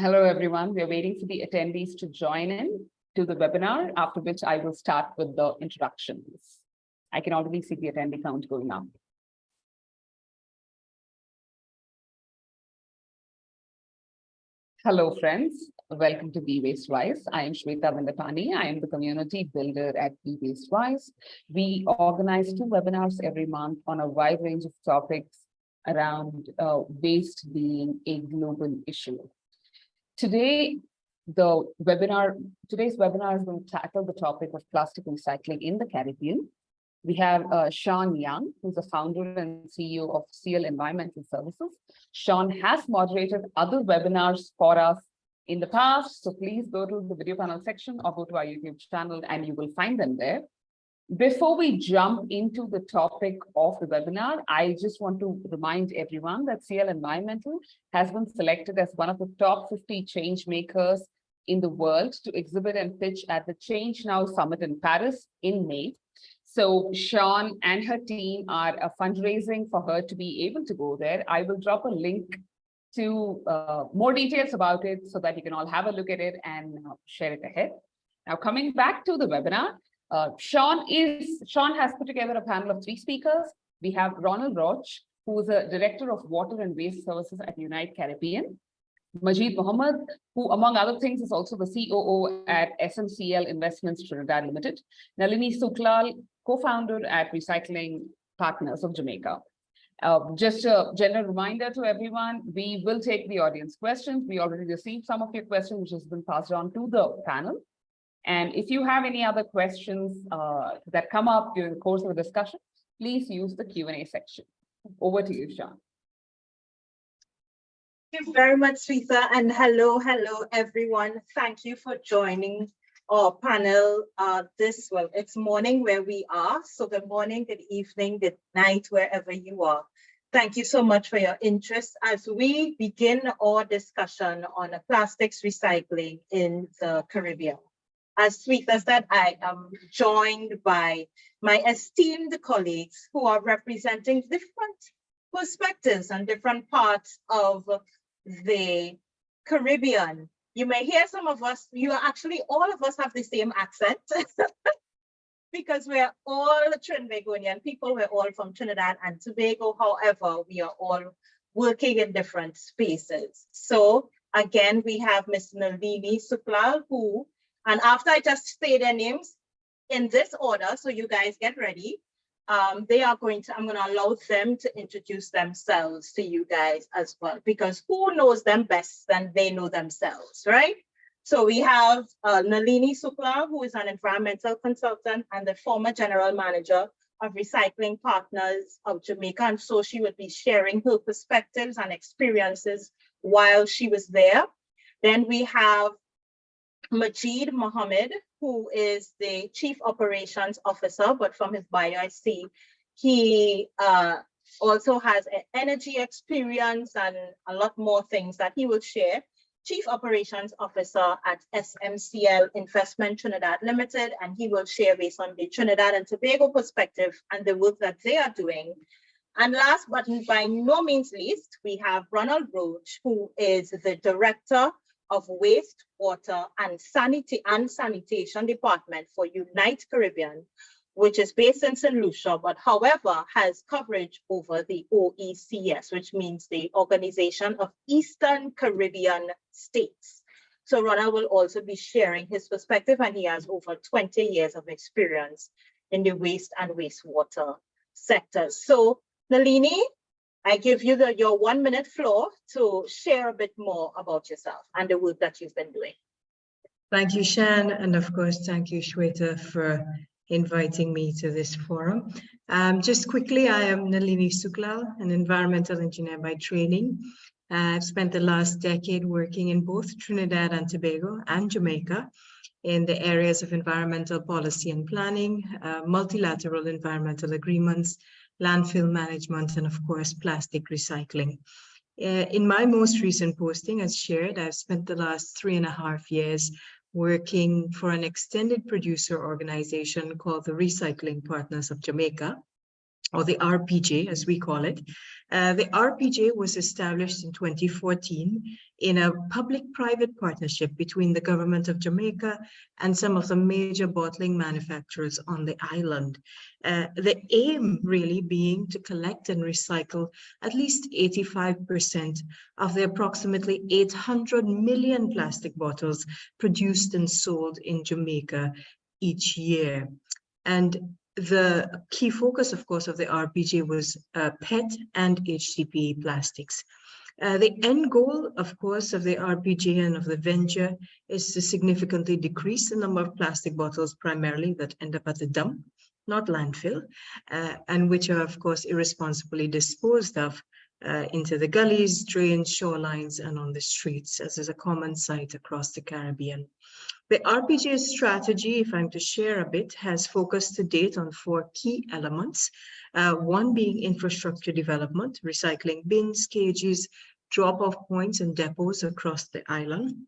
Hello, everyone. We're waiting for the attendees to join in to the webinar, after which I will start with the introductions. I can already see the attendee count going up. Hello, friends. Welcome to Be Waste Wise. I am Shweta Vindapani. I am the community builder at Be Waste Wise. We organize two webinars every month on a wide range of topics around uh, waste being a global issue. Today, the webinar, today's webinar is going to tackle the topic of plastic recycling in the Caribbean. We have uh, Sean Young, who's the founder and CEO of CL Environmental Services. Sean has moderated other webinars for us in the past, so please go to the video panel section or go to our YouTube channel and you will find them there. Before we jump into the topic of the webinar, I just want to remind everyone that CL Environmental has been selected as one of the top 50 change makers in the world to exhibit and pitch at the Change Now Summit in Paris in May. So Sean and her team are uh, fundraising for her to be able to go there. I will drop a link to uh, more details about it so that you can all have a look at it and uh, share it ahead. Now coming back to the webinar, uh, Sean is Sean has put together a panel of three speakers. We have Ronald Roach, who is a director of water and waste services at Unite Caribbean. Majid Mohammed, who among other things is also the COO at SMCL Investments Trinidad Limited. Nalini Suklal, co-founder at Recycling Partners of Jamaica. Uh, just a general reminder to everyone, we will take the audience questions. We already received some of your questions, which has been passed on to the panel. And if you have any other questions uh, that come up during the course of the discussion, please use the Q&A section. Over to you, Sean. Thank you very much, Rita, and hello, hello, everyone. Thank you for joining our panel uh, this, well, it's morning where we are. So good morning, good evening, good night, wherever you are. Thank you so much for your interest as we begin our discussion on plastics recycling in the Caribbean as Rita said, I am joined by my esteemed colleagues who are representing different perspectives and different parts of the Caribbean. You may hear some of us, you are actually, all of us have the same accent because we're all Trinbagonian people, we're all from Trinidad and Tobago. However, we are all working in different spaces. So again, we have Ms. Nalini Suklal, who and after I just say their names in this order, so you guys get ready, um, they are going to, I'm going to allow them to introduce themselves to you guys as well, because who knows them best than they know themselves, right? So we have uh, Nalini Sukla, who is an environmental consultant and the former general manager of Recycling Partners of Jamaica. And so she would be sharing her perspectives and experiences while she was there. Then we have Majid Mohammed, who is the Chief Operations Officer, but from his bio, I see he uh, also has energy experience and a lot more things that he will share. Chief Operations Officer at SMCL Investment Trinidad Limited, and he will share based on the Trinidad and Tobago perspective and the work that they are doing. And last but by no means least, we have Ronald Roach, who is the Director of Waste, Water and, Sanity and Sanitation Department for Unite Caribbean, which is based in St. Lucia, but however has coverage over the OECS, which means the Organization of Eastern Caribbean States. So Ronald will also be sharing his perspective and he has over 20 years of experience in the waste and wastewater sectors. So Nalini, I give you the, your one minute floor to share a bit more about yourself and the work that you've been doing. Thank you, Shan, and of course, thank you, Shweta, for inviting me to this forum. Um, just quickly, I am Nalini Suklal, an environmental engineer by training. Uh, I've spent the last decade working in both Trinidad and Tobago and Jamaica in the areas of environmental policy and planning, uh, multilateral environmental agreements, landfill management, and of course, plastic recycling. Uh, in my most recent posting, as shared, I've spent the last three and a half years working for an extended producer organization called the Recycling Partners of Jamaica. Or the RPJ as we call it. Uh, the RPJ was established in 2014 in a public-private partnership between the government of Jamaica and some of the major bottling manufacturers on the island. Uh, the aim really being to collect and recycle at least 85% of the approximately 800 million plastic bottles produced and sold in Jamaica each year. And the key focus, of course, of the RPJ was uh, PET and HDPE plastics. Uh, the end goal, of course, of the RPJ and of the venture is to significantly decrease the number of plastic bottles primarily that end up at the dump, not landfill, uh, and which are, of course, irresponsibly disposed of uh, into the gullies, drains, shorelines, and on the streets, as is a common sight across the Caribbean. The RPJ strategy, if I'm to share a bit, has focused to date on four key elements. Uh, one being infrastructure development, recycling bins, cages, drop-off points and depots across the island.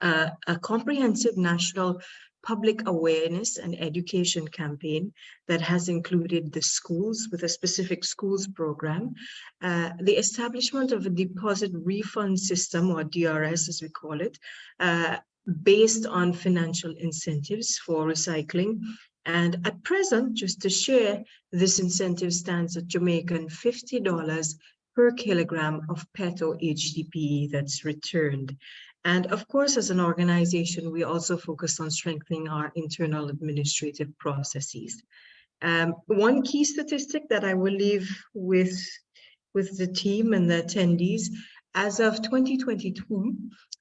Uh, a comprehensive national public awareness and education campaign that has included the schools with a specific schools program, uh, the establishment of a deposit refund system or DRS as we call it, uh, based on financial incentives for recycling. And at present, just to share, this incentive stands at Jamaican $50 per kilogram of PET or HDPE that's returned. And of course, as an organization, we also focus on strengthening our internal administrative processes. Um, one key statistic that I will leave with, with the team and the attendees, as of 2022,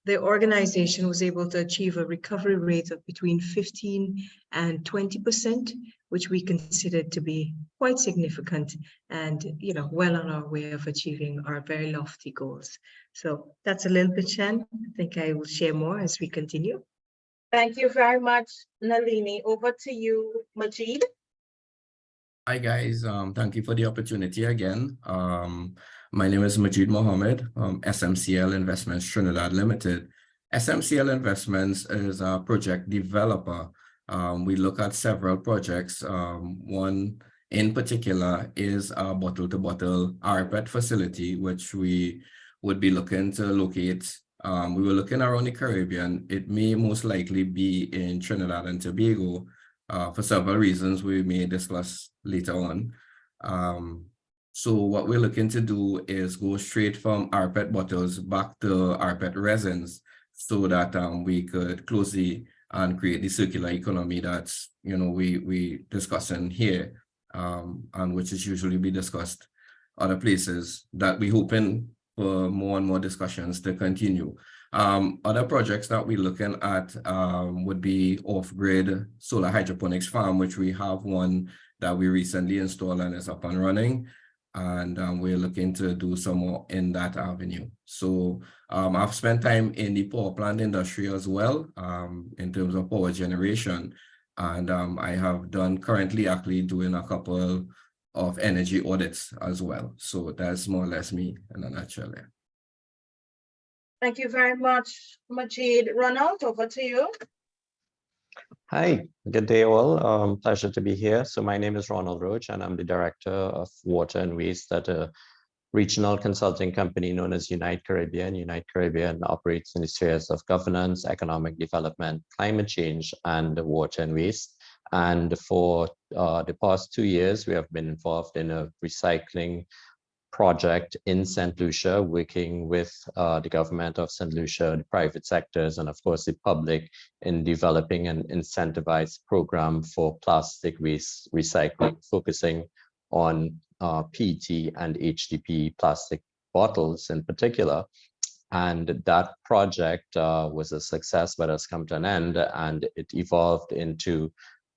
the organization was able to achieve a recovery rate of between 15 and 20%, which we considered to be quite significant and, you know, well on our way of achieving our very lofty goals. So that's a little bit, Shan. I think I will share more as we continue. Thank you very much, Nalini. Over to you, Majid. Hi, guys. Um, thank you for the opportunity again. Um, my name is Majid Mohammed, um, SMCL Investments Trinidad Limited. SMCL Investments is a project developer. Um, we look at several projects. Um, one in particular is a bottle-to-bottle RPET facility, which we would be looking to locate. Um, we were looking around the Caribbean. It may most likely be in Trinidad and Tobago uh, for several reasons we may discuss later on. Um, so what we're looking to do is go straight from rPET bottles back to rPET resins so that um, we could close the and create the circular economy that's, you know, we, we discussing here um, and which is usually be discussed other places that we hoping for more and more discussions to continue. Um, other projects that we're looking at um, would be off-grid solar hydroponics farm, which we have one that we recently installed and is up and running and um, we're looking to do some more in that avenue. So um, I've spent time in the power plant industry as well um, in terms of power generation. And um, I have done currently actually doing a couple of energy audits as well. So that's more or less me in a nutshell. Thank you very much, Majid. Ronald, over to you. Hi, good day all. Um, pleasure to be here. So my name is Ronald Roach and I'm the Director of Water and Waste at a regional consulting company known as Unite Caribbean. Unite Caribbean operates in the spheres of governance, economic development, climate change, and water and waste. And for uh, the past two years, we have been involved in a recycling project in St. Lucia, working with uh, the government of St. Lucia, the private sectors, and of course the public in developing an incentivized program for plastic waste recycling, focusing on uh, PET and HDPE plastic bottles in particular. And that project uh, was a success, but has come to an end, and it evolved into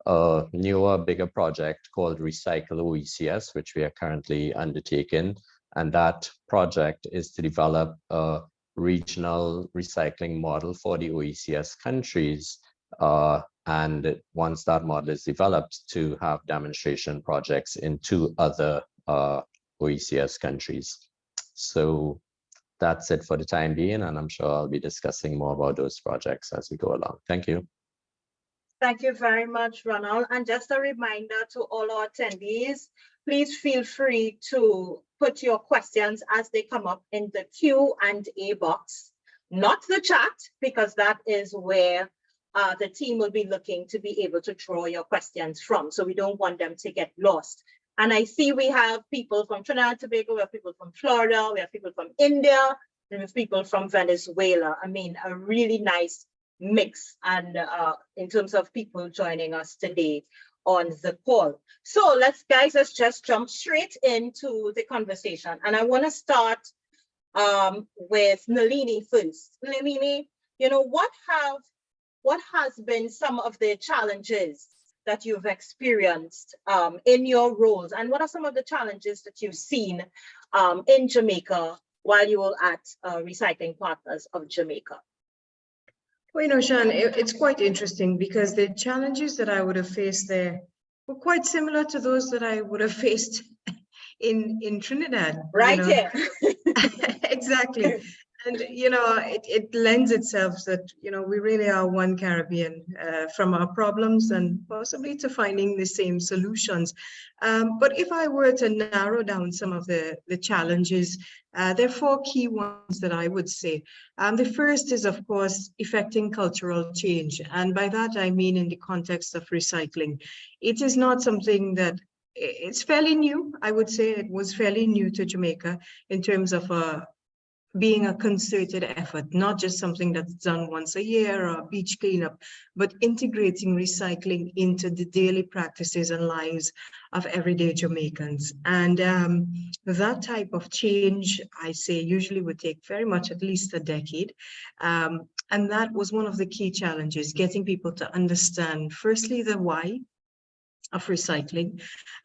a newer, bigger project called Recycle OECS, which we are currently undertaking. And that project is to develop a regional recycling model for the OECS countries. Uh, and once that model is developed, to have demonstration projects in two other uh, OECS countries. So that's it for the time being, and I'm sure I'll be discussing more about those projects as we go along. Thank you. Thank you very much, Ronald. And just a reminder to all our attendees, please feel free to put your questions as they come up in the Q and A box, not the chat, because that is where uh, the team will be looking to be able to draw your questions from. So we don't want them to get lost. And I see we have people from Trinidad and Tobago, we have people from Florida, we have people from India, we have people from Venezuela. I mean, a really nice mix and uh, in terms of people joining us today on the call. So let's guys, let's just jump straight into the conversation. And I want to start um, with Nalini first. Nalini, you know, what have what has been some of the challenges that you've experienced um, in your roles? And what are some of the challenges that you've seen um, in Jamaica while you were at uh, Recycling Partners of Jamaica? Well, you know, Shan, it- it's quite interesting because the challenges that I would have faced there were quite similar to those that I would have faced in, in Trinidad. you Right know. here. Exactly. And, you know, it, it lends itself that, you know, we really are one Caribbean uh, from our problems and possibly to finding the same solutions. Um, but if I were to narrow down some of the, the challenges, uh, there are four key ones that I would say. Um, the first is, of course, effecting cultural change. And by that, I mean in the context of recycling. It is not something that it's fairly new. I would say it was fairly new to Jamaica in terms of uh, being a concerted effort, not just something that's done once a year or a beach cleanup, but integrating recycling into the daily practices and lives of everyday Jamaicans. And um, that type of change, I say, usually would take very much at least a decade. Um, and that was one of the key challenges, getting people to understand, firstly, the why of recycling,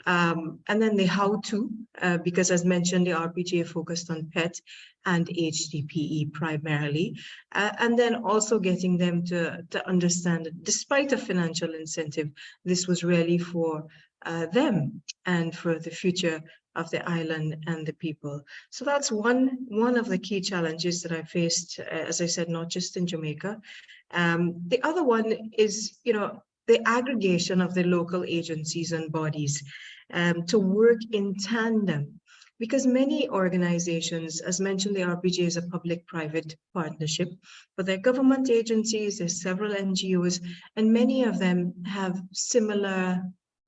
um, and then the how-to, uh, because as mentioned, the RPGA focused on PET and HDPE primarily, uh, and then also getting them to, to understand that despite a financial incentive, this was really for uh, them and for the future of the island and the people. So that's one, one of the key challenges that I faced, uh, as I said, not just in Jamaica. Um, the other one is, you know, the aggregation of the local agencies and bodies um, to work in tandem because many organizations, as mentioned, the RPJ is a public-private partnership, but they're government agencies, there's several NGOs, and many of them have similar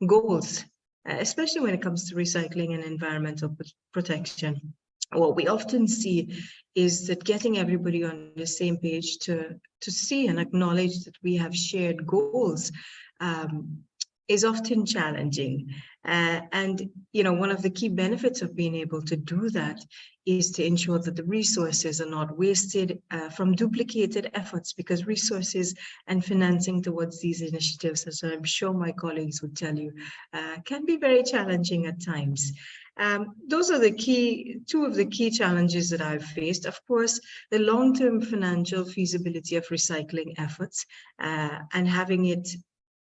goals, uh, especially when it comes to recycling and environmental protection. What we often see is that getting everybody on the same page to, to see and acknowledge that we have shared goals um, is often challenging. Uh, and, you know, one of the key benefits of being able to do that is to ensure that the resources are not wasted uh, from duplicated efforts because resources and financing towards these initiatives, as I'm sure my colleagues would tell you, uh, can be very challenging at times. Um, those are the key, two of the key challenges that I've faced. Of course, the long-term financial feasibility of recycling efforts uh, and having it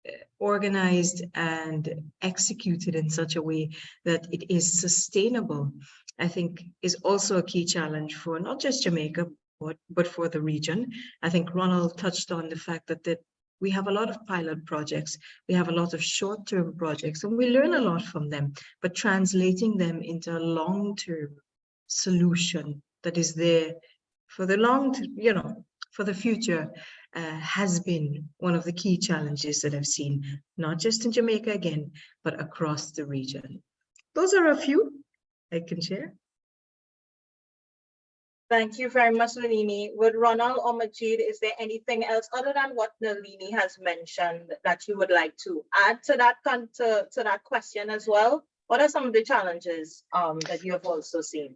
uh, organized and executed in such a way that it is sustainable, I think is also a key challenge for not just Jamaica, but, but for the region. I think Ronald touched on the fact that, that we have a lot of pilot projects, we have a lot of short-term projects, and we learn a lot from them, but translating them into a long-term solution that is there for the long, you know, for the future uh, has been one of the key challenges that I've seen, not just in Jamaica again, but across the region. Those are a few I can share. Thank you very much, Nalini. With Ronald or Majid, is there anything else other than what Nalini has mentioned that you would like to add to that to, to that question as well? What are some of the challenges um, that you have also seen?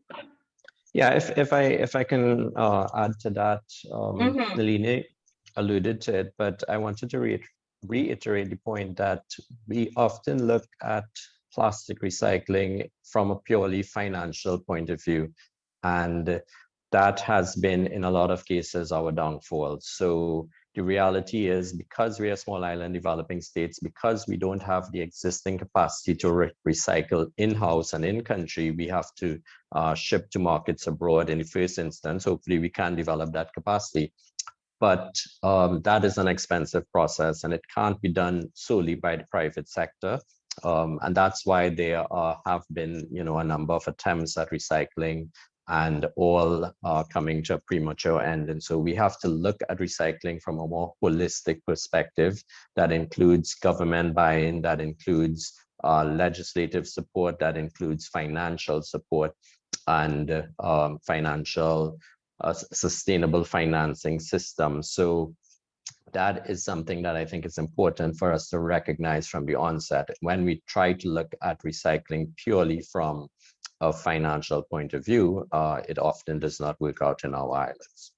Yeah, if, if I if I can uh, add to that, um, Mhm. Nalini alluded to it, but I wanted to reiter- reiterate the point that we often look at plastic recycling from a purely financial point of view. And that has been, in a lot of cases, our downfall. So the reality is because we are small island developing states, because we don't have the existing capacity to re- recycle in-house and in-country, we have to uh, ship to markets abroad in the first instance. Hopefully we can develop that capacity. But um, that is an expensive process and it can't be done solely by the private sector. Um, and that's why there are, have been, you know, a number of attempts at recycling and all are coming to a premature end. And so we have to look at recycling from a more holistic perspective that includes government buy-in, that includes uh, legislative support, that includes financial support and um, financial uh, sustainable financing system. So that is something that I think is important for us to recognize from the onset. When we try to look at recycling purely from a financial point of view, uh, it often does not work out in our islands.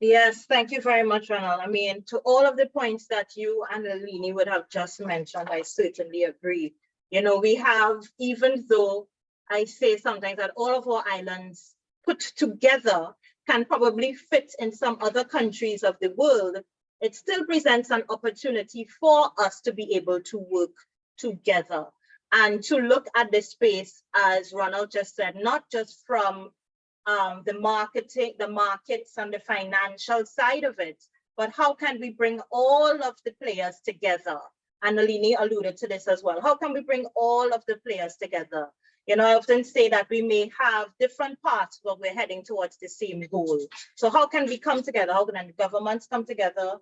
Yes, thank you very much, Ronald. I mean, to all of the points that you and Nalini would have just mentioned, I certainly agree. You know, we have, even though I say sometimes that all of our islands put together can probably fit in some other countries of the world, it still presents an opportunity for us to be able to work together and to look at the space, as Ronald just said, not just from um, the marketing, the markets and the financial side of it, but how can we bring all of the players together? And Nalini alluded to this as well. How can we bring all of the players together? You know, I often say that we may have different paths, but we're heading towards the same goal. So how can we come together? How can the governments come together?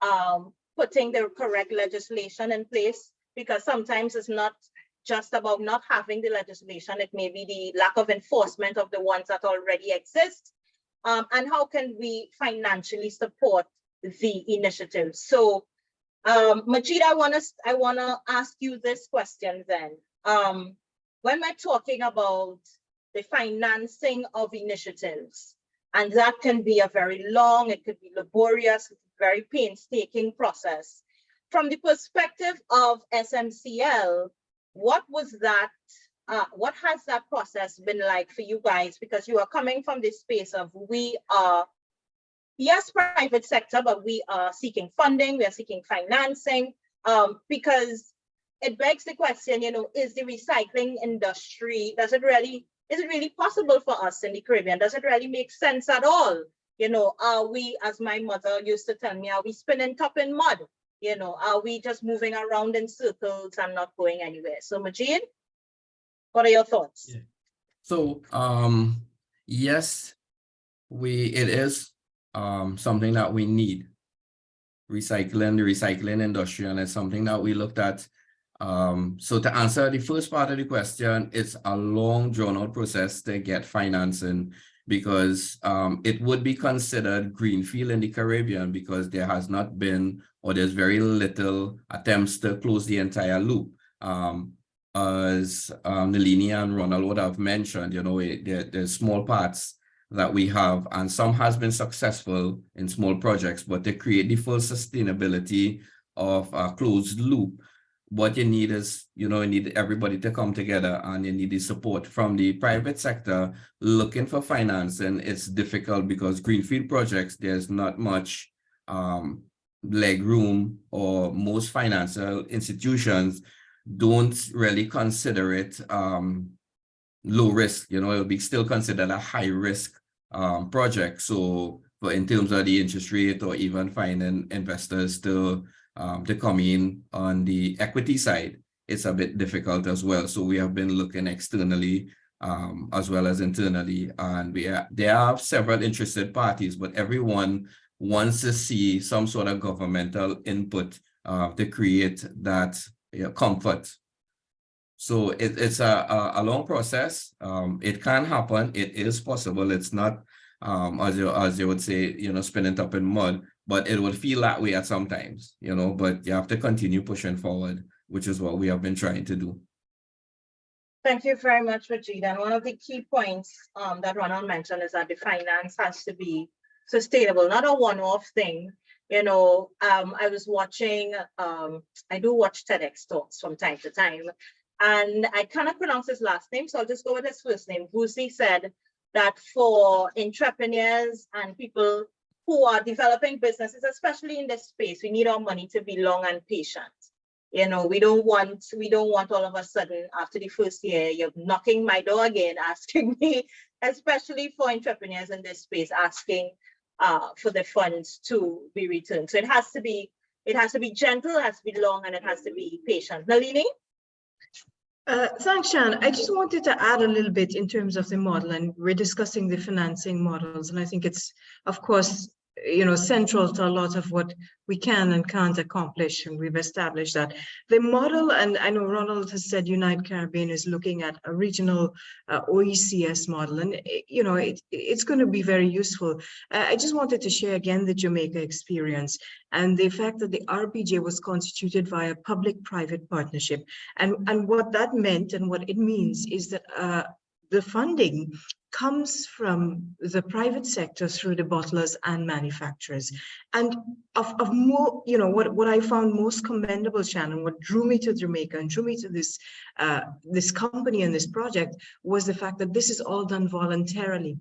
Um, putting the correct legislation in place, because sometimes it's not just about not having the legislation, it may be the lack of enforcement of the ones that already exist. Um, and how can we financially support the initiative? So, um, Majid, I wanna, I wanna ask you this question then. Um, when we're talking about the financing of initiatives, and that can be a very long, it could be laborious, very painstaking process. From the perspective of SMCL, what was that, uh, what has that process been like for you guys? Because you are coming from this space of we are, yes, private sector, but we are seeking funding, we are seeking financing, um, because it begs the question, you know, is the recycling industry, does it really, is it really possible for us in the Caribbean? Does it really make sense at all? You know, are we, as my mother used to tell me, are we spinning top in mud? You know, are we just moving around in circles and not going anywhere? So Majid, what are your thoughts? Yeah. So, um, yes, we, it is, um, something that we need. Recycling, the recycling industry, and it's something that we looked at. Um, so to answer the first part of the question, it's a long drawn out process to get financing because, um, it would be considered greenfield in the Caribbean because there has not been, or there's very little attempts to close the entire loop. Um, as um, and Ronald would have mentioned, you know, it, there, there's small parts that we have, and some has been successful in small projects, but to create the full sustainability of a closed loop, what you need is, you know, you need everybody to come together and you need the support from the private sector looking for financing. It's difficult because greenfield projects, there's not much um, leg room or most financial institutions don't really consider it um, low risk, you know, it'll be still considered a high risk um, project. So, but in terms of the interest rate or even finding investors to um, to come in on the equity side, it's a bit difficult as well. So we have been looking externally um, as well as internally, and we are, there are several interested parties, but everyone wants to see some sort of governmental input uh, to create that you know, comfort. So it, it's a, a, a long process. Um, it can happen. It is possible. It's not, um, as you, as you would say, you know, spinning up in mud, but it will feel that way at sometimes, you know, but you have to continue pushing forward, which is what we have been trying to do. Thank you very much, Majid. And one of the key points um, that Ronald mentioned is that the finance has to be sustainable, not a one-off thing. You know, um, I was watching, um, I do watch TEDx talks from time to time, and I cannot pronounce his last name, so I'll just go with his first name. Vusi said that for entrepreneurs and people who are developing businesses, especially in this space, we need our money to be long and patient. You know, we don't want, we don't want all of a sudden after the first year, you're knocking my door again, asking me, especially for entrepreneurs in this space, asking uh, for the funds to be returned. So it has to be it has to be gentle, it has to be long, and it has to be patient. Nalini? Uh, thanks, Shan. I just wanted to add a little bit in terms of the model, and we're discussing the financing models, and I think it's, of course, you know, central to a lot of what we can and can't accomplish, and we've established that. The model, and I know Ronald has said Unite Caribbean is looking at a regional uh, OECS model, and eh, you know, it, it's going to be very useful. Uh, I just wanted to share again the Jamaica experience and the fact that the RPJ was constituted via public-private partnership, and and what that meant and what it means is that uh, the funding comes from the private sector through the bottlers and manufacturers. And of, of more, you know, what, what I found most commendable, Shannon, what drew me to Jamaica and drew me to this, uh, this company and this project was the fact that this is all done voluntarily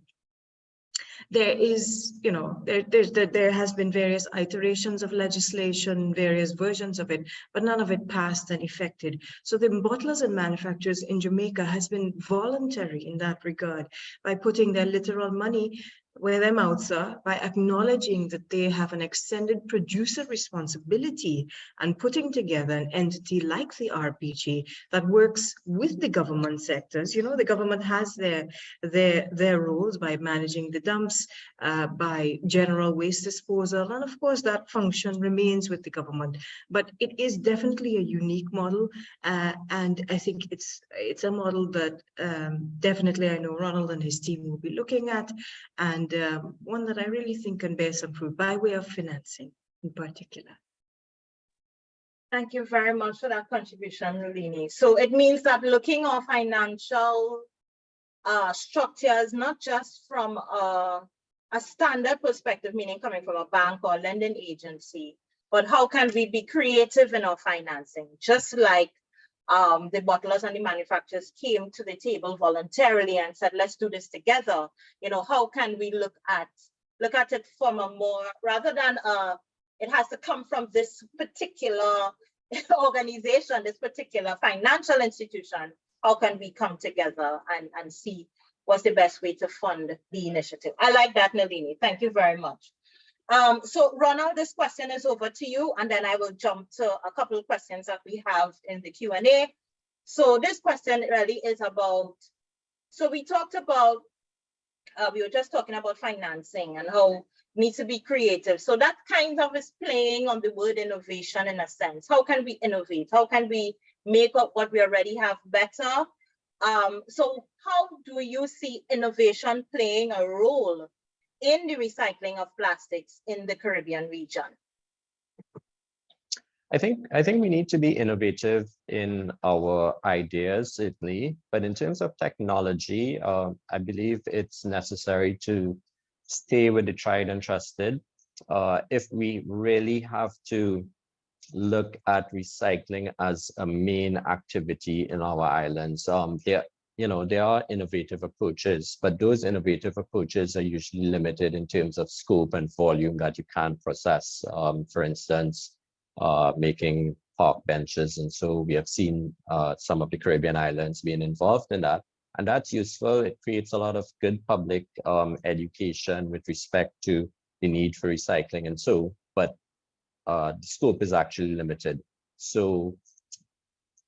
there is, you know, there, there, there has been various iterations of legislation, various versions of it, but none of it passed and effected. So the bottlers and manufacturers in Jamaica has been voluntary in that regard by putting their literal money where their mouths are by acknowledging that they have an extended producer responsibility and putting together an entity like the RPJ that works with the government sectors. You know, the government has their their their roles by managing the dumps, uh, by general waste disposal, and of course that function remains with the government. But it is definitely a unique model, uh, and I think it's it's a model that um, definitely I know Ronald and his team will be looking at, and and um, one that I really think can bear some fruit by way of financing in particular. Thank you very much for that contribution, Nalini. So it means that looking at financial uh, structures, not just from a, a standard perspective, meaning coming from a bank or lending agency, but how can we be creative in our financing? Just like um, the bottlers and the manufacturers came to the table voluntarily and said, let's do this together. You know, how can we look at look at it from a more rather than uh, it has to come from this particular organization, this particular financial institution. How can we come together and, and see what's the best way to fund the initiative? I like that, Nalini. Thank you very much. Um, so Ronald, this question is over to you, and then I will jump to a couple of questions that we have in the Q&A. So this question really is about, so we talked about, uh, we were just talking about financing and how needs to be creative. So that kind of is playing on the word innovation in a sense. How can we innovate? How can we make up what we already have better? Um, so how do you see innovation playing a role in the recycling of plastics in the Caribbean region? I think I think we need to be innovative in our ideas, certainly. But in terms of technology, uh, I believe it's necessary to stay with the tried and trusted. Uh, if we really have to look at recycling as a main activity in our islands, um, there you know, there are innovative approaches, but those innovative approaches are usually limited in terms of scope and volume that you can process. Um, for instance, uh, making park benches. And so we have seen uh, some of the Caribbean islands being involved in that. And that's useful. It creates a lot of good public um, education with respect to the need for recycling and so, but uh, the scope is actually limited. So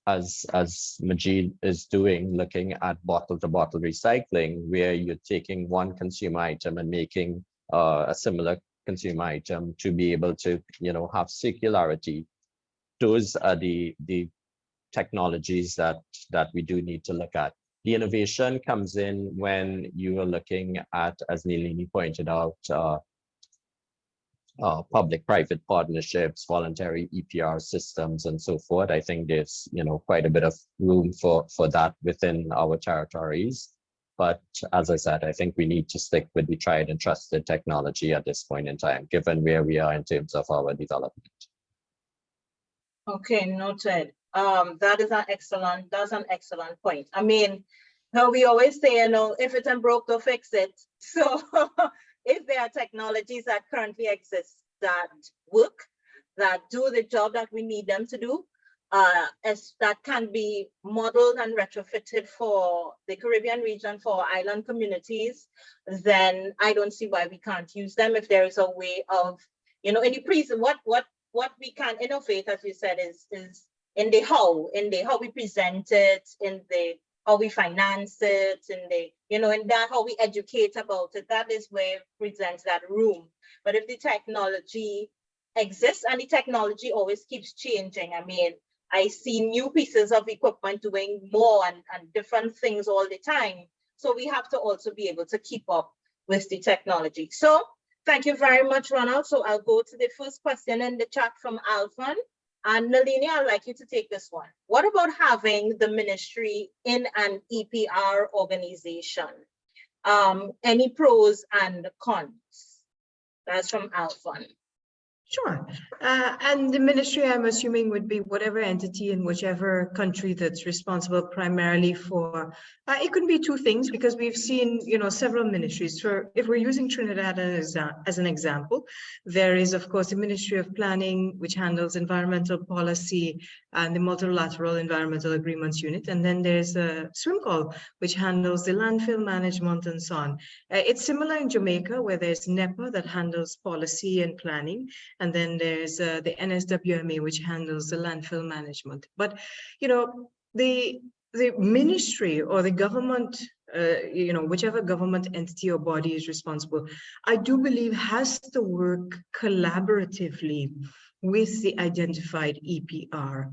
as as Majid is doing, looking at bottle to bottle recycling, where you're taking one consumer item and making uh, a similar consumer item to be able to, you know, have circularity. Those are the the technologies that that we do need to look at. The innovation comes in when you are looking at, as Nalini pointed out, uh, uh, public-private partnerships, voluntary EPR systems, and so forth. I think there's you know quite a bit of room for for that within our territories. But as I said, I think we need to stick with the tried and trusted technology at this point in time, given where we are in terms of our development. Okay, noted. Um, that is an excellent, that's an excellent point. I mean, how we always say, you know, if it ain't broke, to fix it. So if there are technologies that currently exist that work, that do the job that we need them to do, uh, as that can be modeled and retrofitted for the Caribbean region for island communities, then I don't see why we can't use them if there is a way of, you know, any pre what what what we can innovate, as you said, is, is in the how, in the how we present it, in the how we finance it, and the, you know, and that how we educate about it, that is where presents that room. But if the technology exists and the technology always keeps changing, I mean, I see new pieces of equipment doing more and, and different things all the time. So we have to also be able to keep up with the technology. So thank you very much, Ronald. So I'll go to the first question in the chat from Alvin. And Nalini, I'd like you to take this one. What about having the ministry in an EPR organization? Um, any pros and cons? That's from Alvin. Sure. Uh, and the ministry, I'm assuming, would be whatever entity in whichever country that's responsible primarily for, uh, it could be two things because we've seen, you know, several ministries. For if we're using Trinidad as, as an example, there is, of course, the Ministry of Planning, which handles environmental policy and the multilateral environmental agreements unit. And then there's a SWMCOL, which handles the landfill management and so on. Uh, it's similar in Jamaica, where there's NEPA that handles policy and planning. And then there's uh, the NSWMA, which handles the landfill management. But, you know, the, the ministry or the government, uh, you know, whichever government entity or body is responsible, I do believe has to work collaboratively with the identified EPR.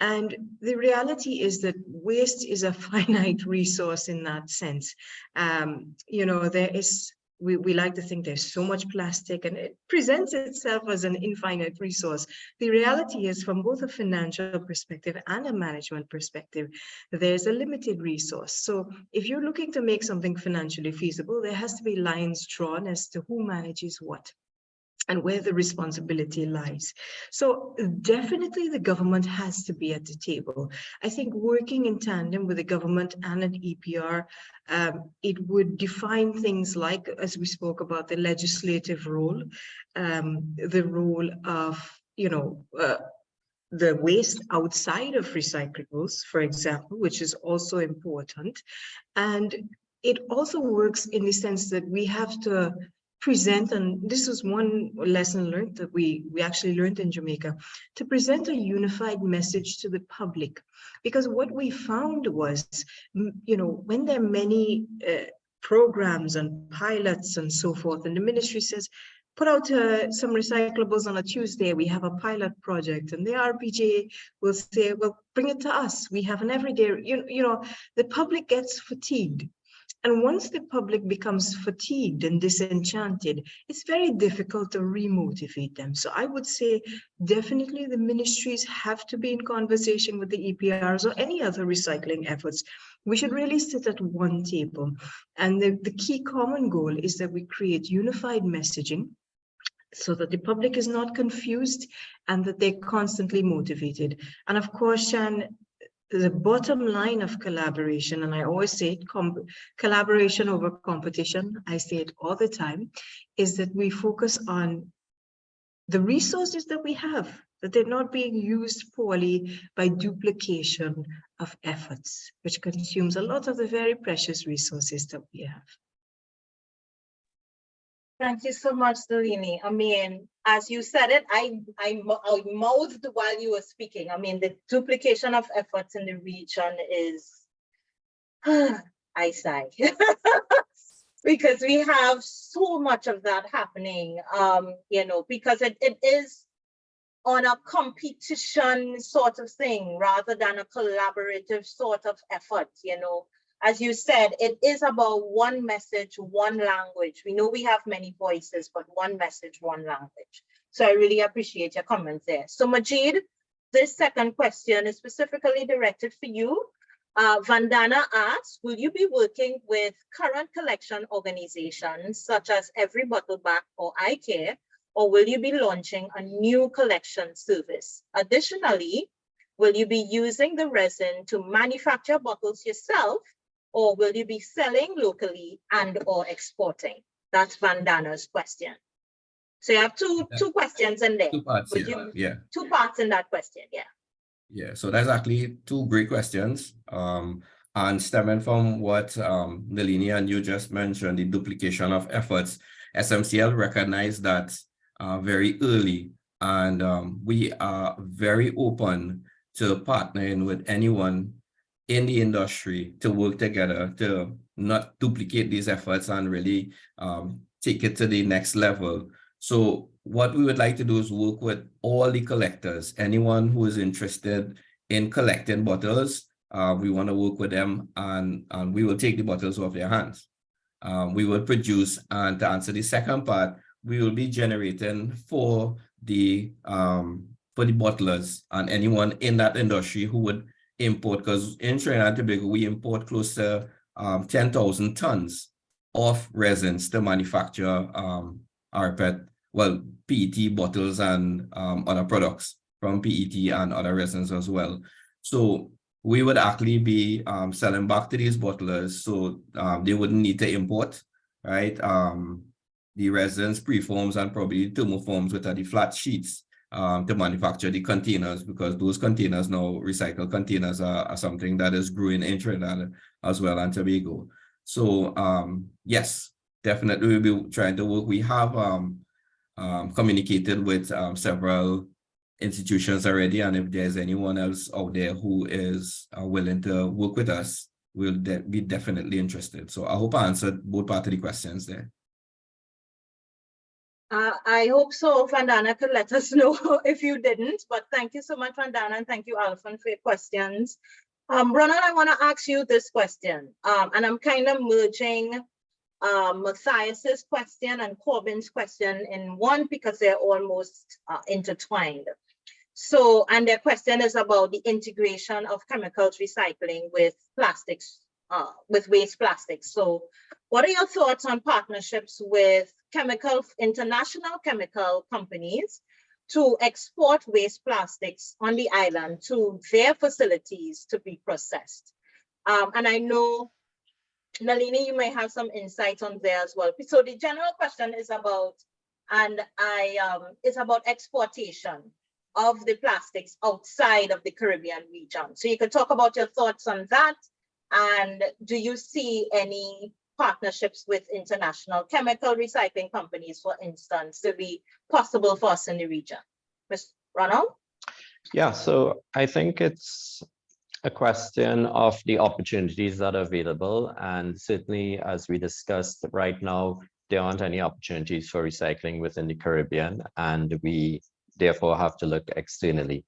And the reality is that waste is a finite resource in that sense. Um, you know, there is we, we like to think there's so much plastic and it presents itself as an infinite resource. The reality is from both a financial perspective and a management perspective, there's a limited resource. So if you're looking to make something financially feasible, there has to be lines drawn as to who manages what and where the responsibility lies. So definitely the government has to be at the table. I think working in tandem with the government and an EPR, um, it would define things like, as we spoke about, the legislative role, um, the role of, you know, uh, the waste outside of recyclables, for example, which is also important. And it also works in the sense that we have to present, and this was one lesson learned that we, we actually learned in Jamaica, to present a unified message to the public. Because what we found was, you know, when there are many uh, programs and pilots and so forth, and the ministry says, put out uh, some recyclables on a Tuesday, we have a pilot project, and the RPJ will say, well, bring it to us. We have an everyday, you, you know, the public gets fatigued and once the public becomes fatigued and disenchanted, it's very difficult to remotivate them. So I would say definitely the ministries have to be in conversation with the EPRs or any other recycling efforts. We should really sit at one table. And the, the key common goal is that we create unified messaging so that the public is not confused and that they're constantly motivated. And of course, Shan, the bottom line of collaboration, and I always say it, collaboration over competition, I say it all the time, is that we focus on the resources that we have, that they're not being used poorly by duplication of efforts, which consumes a lot of the very precious resources that we have. Thank you so much, Nalini. I mean, as you said it, I, I, I mouthed while you were speaking. I mean, the duplication of efforts in the region is, I sigh. because we have so much of that happening, um, you know, because it, it is on a competition sort of thing rather than a collaborative sort of effort, you know as you said, it is about one message, one language. We know we have many voices, but one message, one language. So I really appreciate your comments there. So Majid, this second question is specifically directed for you. Uh, Vandana asks, will you be working with current collection organizations such as Every Bottle Back or iCare, or will you be launching a new collection service? Additionally, will you be using the resin to manufacture bottles yourself or will you be selling locally and or exporting? That's Vandana's question. So you have two Yeah. two questions in there. Two parts, yeah, you- yeah. Two parts in that question, yeah. Yeah, so that's actually two great questions. Um, and stemming from what um Nalini and you just mentioned, the duplication of efforts, SMCL recognized that uh very early And um, we are very open to partnering with anyone in the industry to work together to not duplicate these efforts and really um, take it to the next level. So what we would like to do is work with all the collectors, anyone who is interested in collecting bottles. Uh, we want to work with them and, and we will take the bottles off their hands. Um, we will produce and to answer the second part, we will be generating for the um, for the bottlers and anyone in that industry who would import because in Trinidad and Tobago we import close to um, 10,000 tons of resins to manufacture um, our PET, well, PET bottles and um, other products from PET and other resins as well. So we would actually be um, selling back to these bottlers so um, they wouldn't need to import, right? Um, the resins, preforms, and probably thermoforms, which are the flat sheets um, to manufacture the containers because those containers now, recycled containers are, are something that is growing in Trinidad as well and Tobago. So um, yes, definitely we'll be trying to work. We have um, um, communicated with um, several institutions already, and if there's anyone else out there who is uh, willing to work with us, we'll de be definitely interested. So I hope I answered both part of the questions there. Uh, I hope so. Vandana could let us know if you didn't, but thank you so much, Vandana, and thank you, Alfred, for your questions. Um, Ronald, I want to ask you this question, um, and I'm kind of merging um, Matthias's question and Corbin's question in one because they're almost uh, intertwined. So, and their question is about the integration of chemicals recycling with plastics, uh, with waste plastics. So what are your thoughts on partnerships with chemical, international chemical companies to export waste plastics on the island to their facilities to be processed? Um, and I know, Nalini, you may have some insights on there as well. So the general question is about, and I, um, it's about exportation of the plastics outside of the Caribbean region. So you could talk about your thoughts on that. And do you see any partnerships with international chemical recycling companies, for instance, to be possible for us in the region? Ms. Ronald? Yeah, so I think it's a question of the opportunities that are available. And certainly, as we discussed right now, there aren't any opportunities for recycling within the Caribbean. And we therefore have to look externally.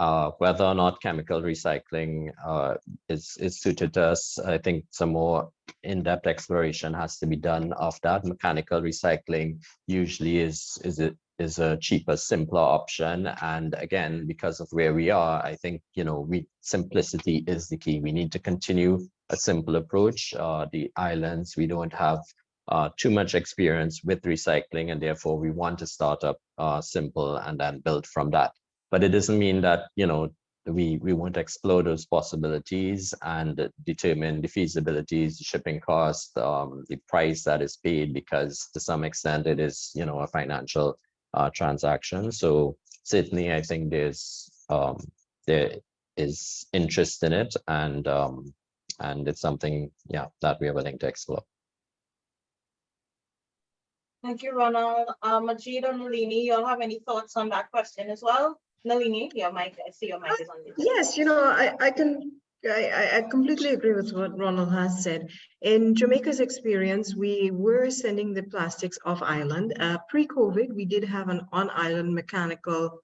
Uh, whether or not chemical recycling uh, is, is suited to us, I think some more in-depth exploration has to be done of that. Mechanical recycling usually is, is, a, is a cheaper, simpler option. And again, because of where we are, I think, you know, we simplicity is the key. We need to continue a simple approach. Uh, the islands, we don't have uh, too much experience with recycling and therefore we want to start up uh, simple and then build from that. But it doesn't mean that, you know, we, we won't explore those possibilities and determine the feasibilities, the shipping cost, um, the price that is paid, because to some extent it is, you know, a financial uh, transaction. So certainly I think there's, um, there is interest in it and, um, and it's something, yeah, that we are willing to explore. Thank you, Ronald. Uh, Majid or Nalini, you all have any thoughts on that question as well? Nalini, your mic, I see your mic is on. Yes, you know, I, I can, I, I completely agree with what Ronald has said. In Jamaica's experience, we were sending the plastics off island. Uh, Pre-COVID, we did have an on-island mechanical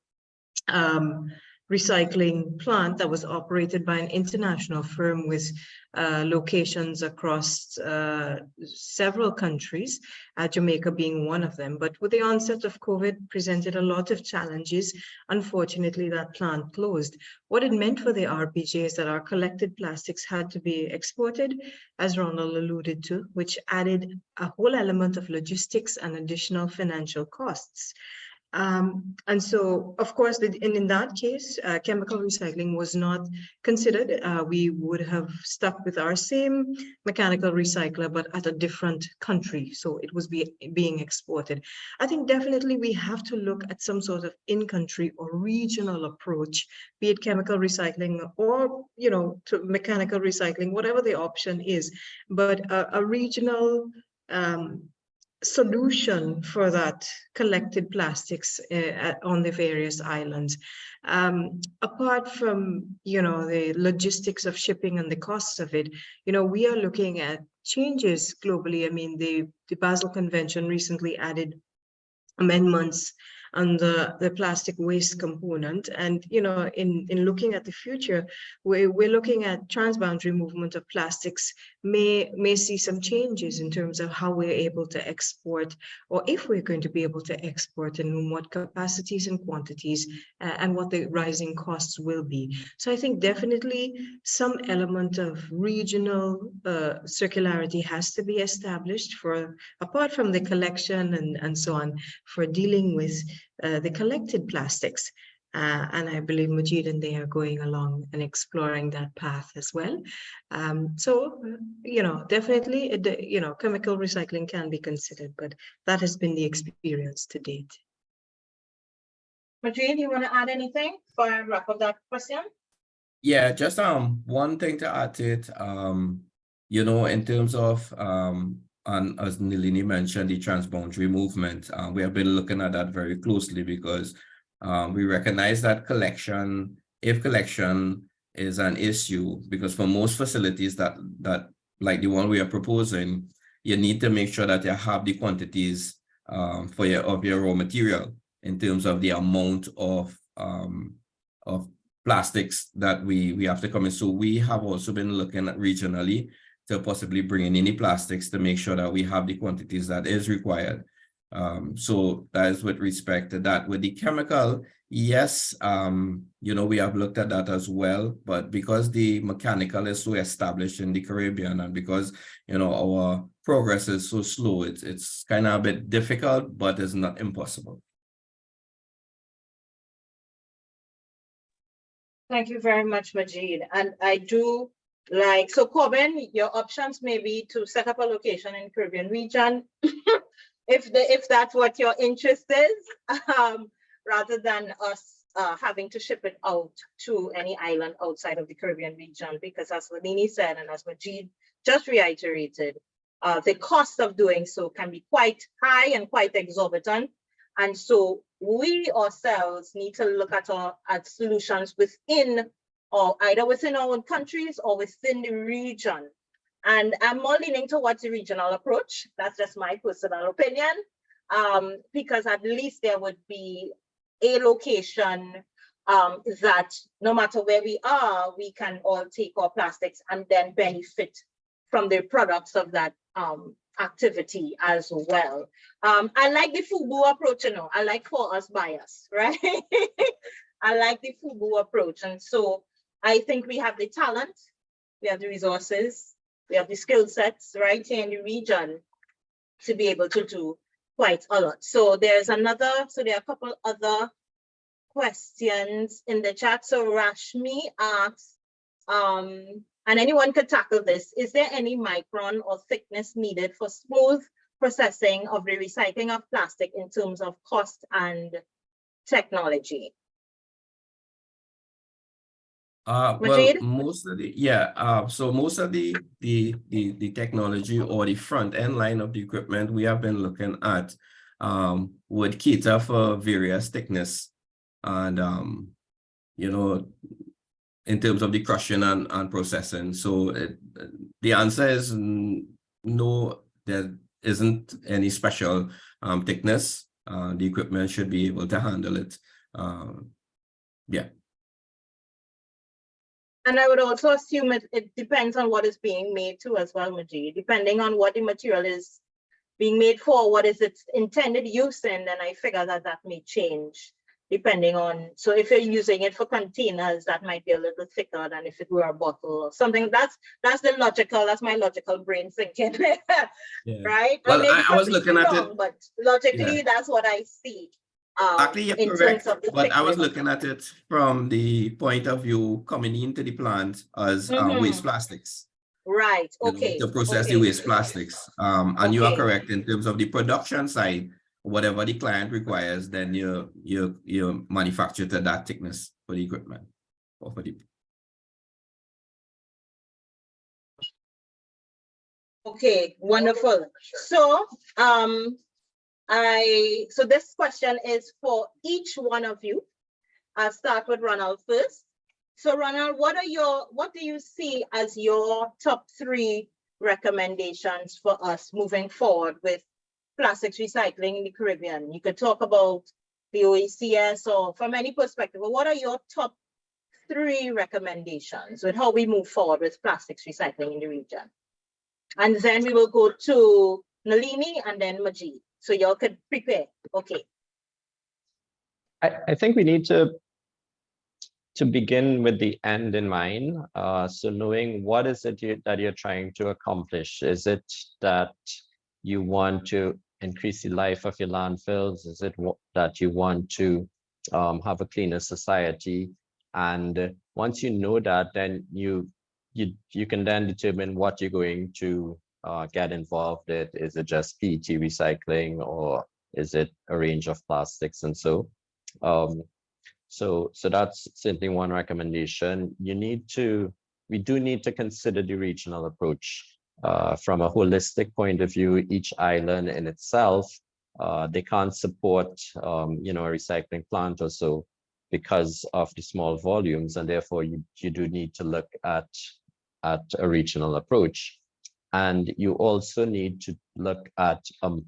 um, recycling plant that was operated by an international firm with uh, locations across uh, several countries, uh, Jamaica being one of them. But with the onset of COVID presented a lot of challenges. Unfortunately, that plant closed. What it meant for the RPJ is that our collected plastics had to be exported, as Ronald alluded to, which added a whole element of logistics and additional financial costs. Um, and so, of course, the, in, in that case, uh, chemical recycling was not considered. Uh, we would have stuck with our same mechanical recycler, but at a different country. So it was be, being exported. I think definitely we have to look at some sort of in-country or regional approach, be it chemical recycling or, you know, to mechanical recycling, whatever the option is, but a, a regional um, solution for that collected plastics uh, on the various islands. Um, apart from, you know, the logistics of shipping and the costs of it, you know, we are looking at changes globally. I mean, the, the Basel Convention recently added amendments on the, the plastic waste component. And, you know, in, in looking at the future, we're, we're looking at transboundary movement of plastics may, may see some changes in terms of how we're able to export, or if we're going to be able to export and in what capacities and quantities, uh, and what the rising costs will be. So I think definitely some element of regional uh, circularity has to be established for, apart from the collection and, and so on, for dealing with uh, the collected plastics. Uh, and I believe Majid and they are going along and exploring that path as well. Um, so, you know, definitely, you know, chemical recycling can be considered, but that has been the experience to date. Majid, you want to add anything for I wrap up that question? Yeah, just um one thing to add to it. Um, you know, in terms of um and as Nalini mentioned, the transboundary movement, uh, we have been looking at that very closely because um, we recognize that collection, if collection is an issue, because for most facilities that that like the one we are proposing, you need to make sure that you have the quantities um, for your of your raw material in terms of the amount of um, of plastics that we we have to come in. So we have also been looking at regionally to possibly bring in any plastics to make sure that we have the quantities that is required. Um, so that is with respect to that. With the chemical, yes, um, you know, we have looked at that as well, but because the mechanical is so established in the Caribbean and because, you know, our progress is so slow, it's, it's kind of a bit difficult, but it's not impossible. Thank you very much, Majid. And I do like, so Corbin, your options may be to set up a location in Caribbean region. If the, if that's what your interest is, um, rather than us uh, having to ship it out to any island outside of the Caribbean region, because as Nalini said, and as Majid just reiterated, uh, the cost of doing so can be quite high and quite exorbitant. And so we ourselves need to look at our at solutions within or either within our own countries or within the region. And I'm more leaning towards the regional approach. That's just my personal opinion. Um, because at least there would be a location um, that no matter where we are, we can all take our plastics and then benefit from the products of that um, activity as well. Um, I like the FUBU approach, you know, I like for us by us, right? I like the FUBU approach. And so I think we have the talent, we have the resources, we have the skill sets right here in the region to be able to do quite a lot. So there's another, so there are a couple other questions in the chat. So Rashmi asks, um, and anyone could tackle this, is there any micron or thickness needed for smooth processing of the recycling of plastic in terms of cost and technology? Uh, well, most of the, yeah, uh, so most of the, the, the, the technology or the front end line of the equipment we have been looking at, um, would cater for various thickness and, um, you know, in terms of the crushing and, and processing. So it, the answer is no, there isn't any special, um, thickness. Uh, the equipment should be able to handle it. Um, yeah. And I would also assume it, it depends on what is being made too as well, Majid, depending on what the material is being made for, what is its intended use in, then I figure that that may change depending on, so if you're using it for containers, that might be a little thicker than if it were a bottle or something. That's that's the logical, that's my logical brain thinking, Yeah. right? Well, I- I was looking at it- But logically, that's what I see. Um, Actually, you're correct, but I was looking at it from the point of view coming into the plant as uh, waste Mhm. plastics. Right, okay. To process the waste plastics. Um, and you are correct in terms of the production side, whatever the client requires, then you, you, you manufacture to that thickness for the equipment. Or for the, Okay, wonderful. So, um, I, so this question is for each one of you. I'll start with Ronald first. So Ronald, what are your, what do you see as your top three recommendations for us moving forward with plastics recycling in the Caribbean? You could talk about the OECS or from any perspective, but what are your top three recommendations with how we move forward with plastics recycling in the region? And then we will go to Nalini and then Majid. So y'all could prepare. Okay. I, I think we need to to begin with the end in mind. Uh, so knowing what is it you, that you're trying to accomplish? Is it that you want to increase the life of your landfills? Is it that you want to um, have a cleaner society? And once you know that, then you you you can then determine what you're going to uh, get involved in. Is it just PET recycling or is it a range of plastics and so? Um, so, so that's simply one recommendation. You need to, we do need to consider the regional approach. Uh, from a holistic point of view, each island in itself, uh, they can't support, um, you know, a recycling plant or so because of the small volumes, and therefore you, you do need to look at, at a regional approach. And you also need to look at, um,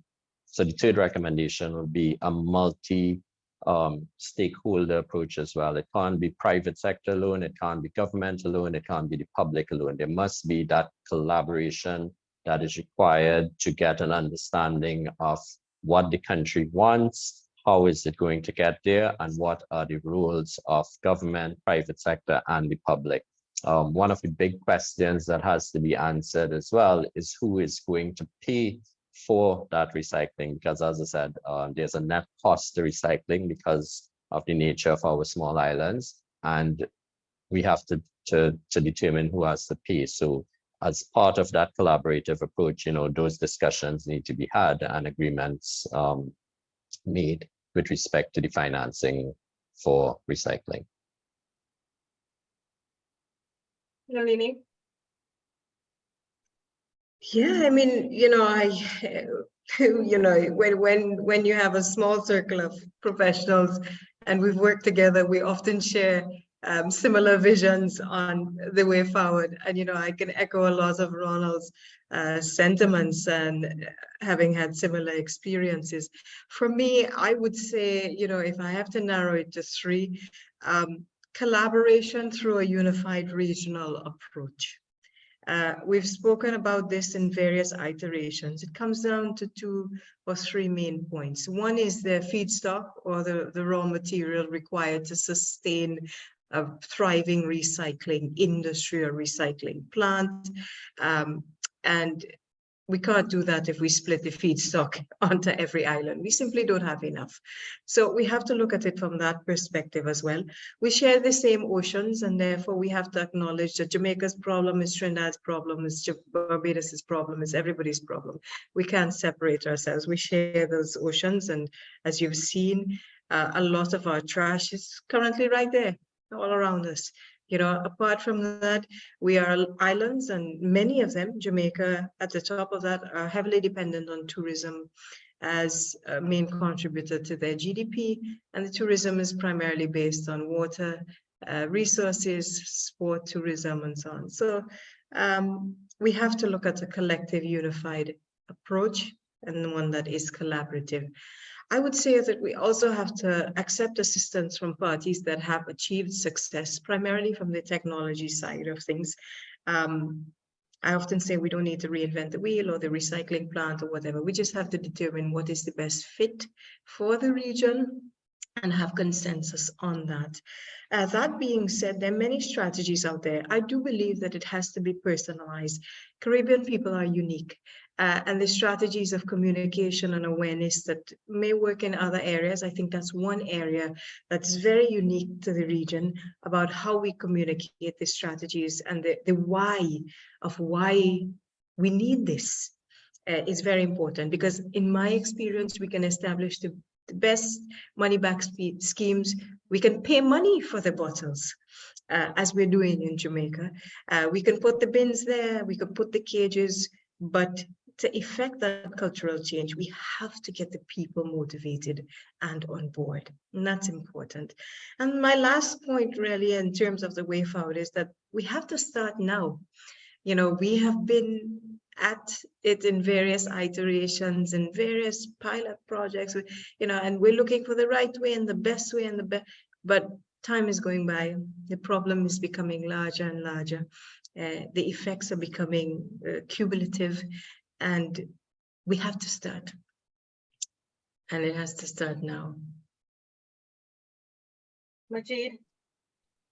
so the third recommendation would be a multi um, stakeholder approach as well. It can't be private sector alone, it can't be government alone, it can't be the public alone. There must be that collaboration that is required to get an understanding of what the country wants, how is it going to get there, and what are the roles of government, private sector, and the public. Um, one of the big questions that has to be answered as well is who is going to pay for that recycling because as I said, uh, there's a net cost to recycling because of the nature of our small islands and we have to, to, to determine who has to pay. So as part of that collaborative approach, you know, those discussions need to be had and agreements um, made with respect to the financing for recycling. Nalini? Yeah, I mean, you know, I, you know, when when when you have a small circle of professionals and we've worked together, we often share um, similar visions on the way forward. And you know, I can echo a lot of Ronald's uh, sentiments and having had similar experiences. For me, I would say, you know, if I have to narrow it to three, um, collaboration through a unified regional approach. Uh, we've spoken about this in various iterations. It comes down to two or three main points. One is the feedstock or the, the raw material required to sustain a thriving recycling industry or recycling plant. Um, and we can't do that if we split the feedstock onto every island. We simply don't have enough. So we have to look at it from that perspective as well. We share the same oceans and therefore we have to acknowledge that Jamaica's problem is Trinidad's problem, is Barbados's problem, is everybody's problem. We can't separate ourselves. We share those oceans and as you've seen, uh, a lot of our trash is currently right there, all around us. You know, apart from that, we are islands and many of them, Jamaica at the top of that, are heavily dependent on tourism as a main contributor to their GDP. And the tourism is primarily based on water, uh, resources, sport, tourism, and so on. So um, we have to look at a collective unified approach and one that is collaborative. I would say that we also have to accept assistance from parties that have achieved success, primarily from the technology side of things. Um, I often say we don't need to reinvent the wheel or the recycling plant or whatever. We just have to determine what is the best fit for the region and have consensus on that. Uh, that being said, there are many strategies out there. I do believe that it has to be personalized. Caribbean people are unique uh, and the strategies of communication and awareness that may work in other areas. I think that's one area that's very unique to the region about how we communicate the strategies and the, the why of why we need this uh, is very important because in my experience, we can establish the, the best money back schemes. We can pay money for the bottles. Uh, as we're doing in Jamaica. Uh, we can put the bins there, we could put the cages, But to effect that cultural change, we have to get the people motivated and on board. And that's important. And my last point really in terms of the way forward is that we have to start now. You know, we have been at it in various iterations and various pilot projects, you know, and we're looking for the right way and the best way and the best, but time is going by. The problem is becoming larger and larger. Uh, the effects are becoming uh, cumulative and we have to start. And it has to start now. Majid?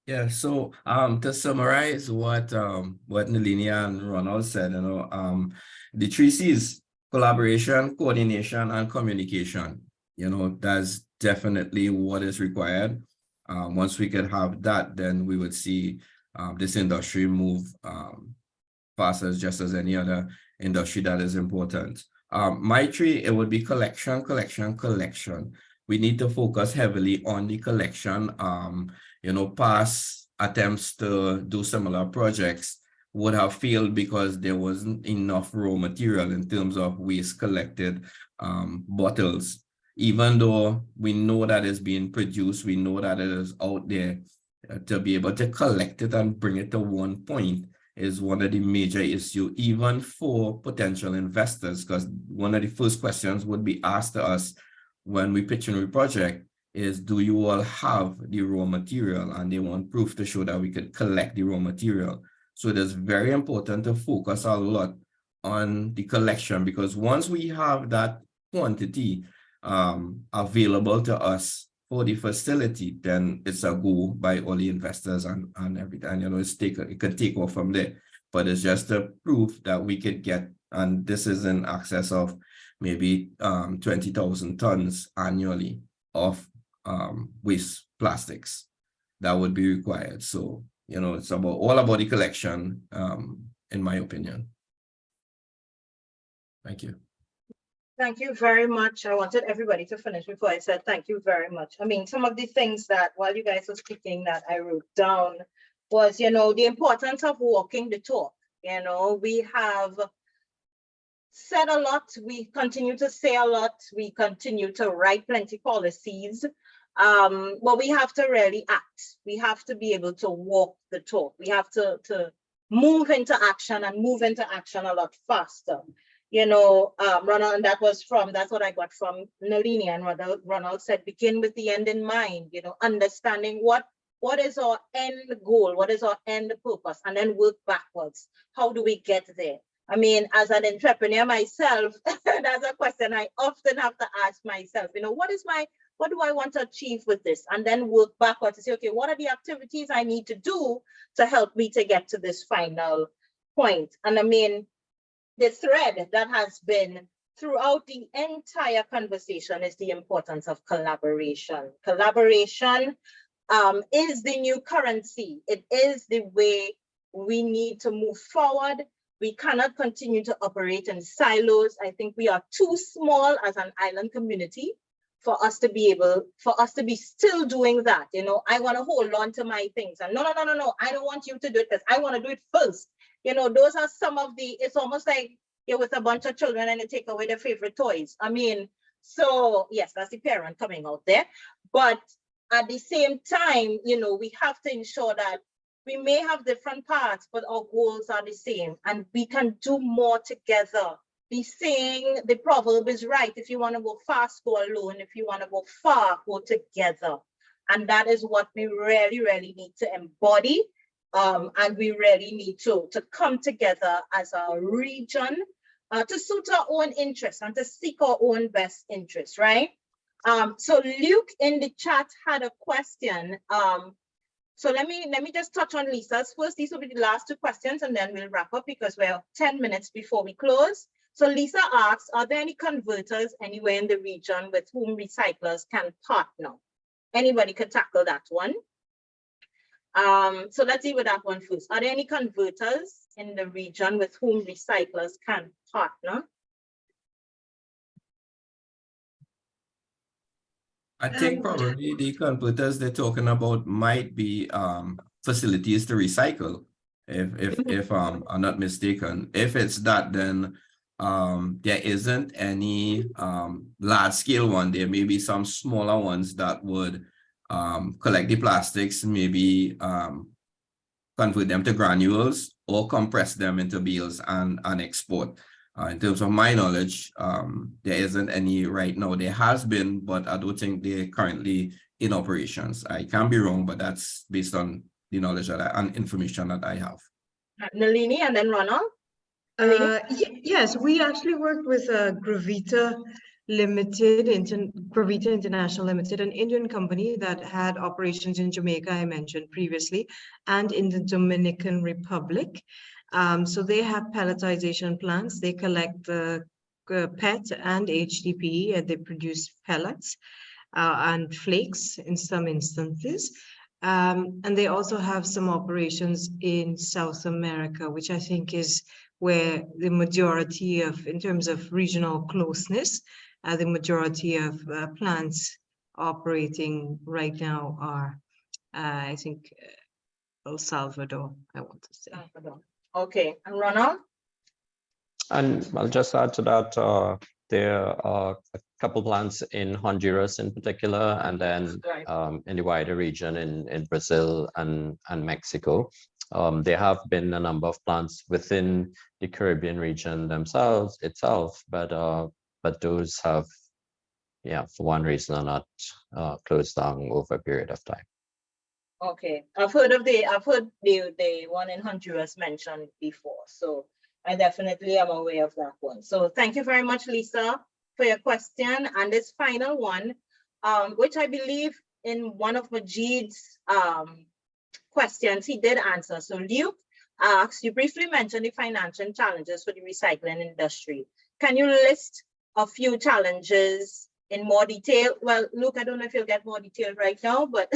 Yeah, so um to summarize what um what Nalini and Ronald said, you know, um the three C's, collaboration, coordination, and communication. You know, that's definitely what is required. Um, once we could have that, then we would see um this industry move um fast as just as any other industry that is important. Um, my three, it would be collection, collection, collection. We need to focus heavily on the collection. Um, you know, past attempts to do similar projects would have failed because there wasn't enough raw material in terms of waste collected um, bottles. Even though we know that it's being produced, we know that it is out there uh, to be able to collect it and bring it to one point is one of the major issue, even for potential investors, because one of the first questions would be asked to us when we pitch a new project is, do you all have the raw material? And they want proof to show that we could collect the raw material. So it is very important to focus a lot on the collection, because once we have that quantity um, available to us for the facility, then it's a go by all the investors and, and everything, you know, it's take, it could take off from there. But it's just a proof that we could get, and this is in excess of maybe um, 20,000 tons annually of um, waste plastics that would be required. So, you know, it's about all about the collection, um, in my opinion. Thank you. Thank you very much. I wanted everybody to finish before I said thank you very much. I mean, some of the things that while you guys were speaking that I wrote down was, you know, the importance of walking the talk. You know, we have said a lot, we continue to say a lot, we continue to write plenty policies. Um, but we have to really act. We have to be able to walk the talk. We have to, to move into action and move into action a lot faster you know, um, Ronald, that was from, that's what I got from Nalini and Ronald, Ronald said, begin with the end in mind, you know, understanding what, what is our end goal? What is our end purpose? And then work backwards. How do we get there? I mean, as an entrepreneur myself, that's a question I often have to ask myself, you know, what is my, what do I want to achieve with this? And then work backwards to say, okay, what are the activities I need to do to help me to get to this final point? And I mean, the thread that has been throughout the entire conversation is the importance of collaboration. Collaboration um, is the new currency. It is the way we need to move forward. We cannot continue to operate in silos. I think we are too small as an island community for us to be able, for us to be still doing that. You know, I want to hold on to my things and no, no, no, no, no, I don't want you to do it because I want to do it first you know, those are some of the, it's almost like you're with a bunch of children and you take away their favorite toys. I mean, so yes, that's the parent coming out there. But at the same time, you know, we have to ensure that we may have different paths, but our goals are the same and we can do more together. The saying, the proverb is right. If you want to go fast, go alone. If you want to go far, go together. And that is what we really, really need to embody um, and we really need to, to come together as a region uh, to suit our own interests and to seek our own best interests, right? Um, so Luke in the chat had a question. Um, so let me let me just touch on Lisa's first. These will be the last two questions and then we'll wrap up because we're 10 minutes before we close. So Lisa asks, are there any converters anywhere in the region with whom recyclers can partner? Anybody could tackle that one. Um, so let's deal with that one first. Are there any converters in the region with whom recyclers can partner? I think probably the converters they're talking about might be um facilities to recycle. If, if, if, um, I'm not mistaken, if it's that, then, um, there isn't any, um, large scale one. There may be some smaller ones that would, um, collect the plastics, maybe, um, convert them to granules or compress them into bales and, and export. Uh, in terms of my knowledge, um, there isn't any right now. There has been, but I don't think they're currently in operations. I can be wrong, but that's based on the knowledge that I, and information that I have. Uh, Nalini and then Ronald? Uh, yes, we actually worked with uh, Gravita Limited, Inter- Gravita International Limited, an Indian company that had operations in Jamaica, I mentioned previously, and in the Dominican Republic. Um, so they have pelletization plants. They collect the uh, PET and HDPE, and they produce pellets uh, and flakes in some instances. Um, and they also have some operations in South America, which I think is where the majority of, in terms of regional closeness, uh, the majority of uh, plants operating right now are, uh, I think, uh, El Salvador, I want to say. Salvador. Okay, and Ronald? And I'll just add to that, uh, there are a couple plants in Honduras in particular, and then Right. um, in the wider region in, in Brazil and, and Mexico. Um, there have been a number of plants within the Caribbean region themselves itself, but uh, but those have, yeah, for one reason or not, uh, closed down over a period of time. Okay, I've heard of the, I've heard the, the one in Honduras mentioned before, so I definitely am aware of that one. So thank you very much, Lisa, for your question. And this final one, um, which I believe in one of Majid's, um, questions, he did answer. So Luke asked, you briefly mentioned the financial challenges for the recycling industry. Can you list a few challenges in more detail? Well, Luke, I don't know if you'll get more detail right now, but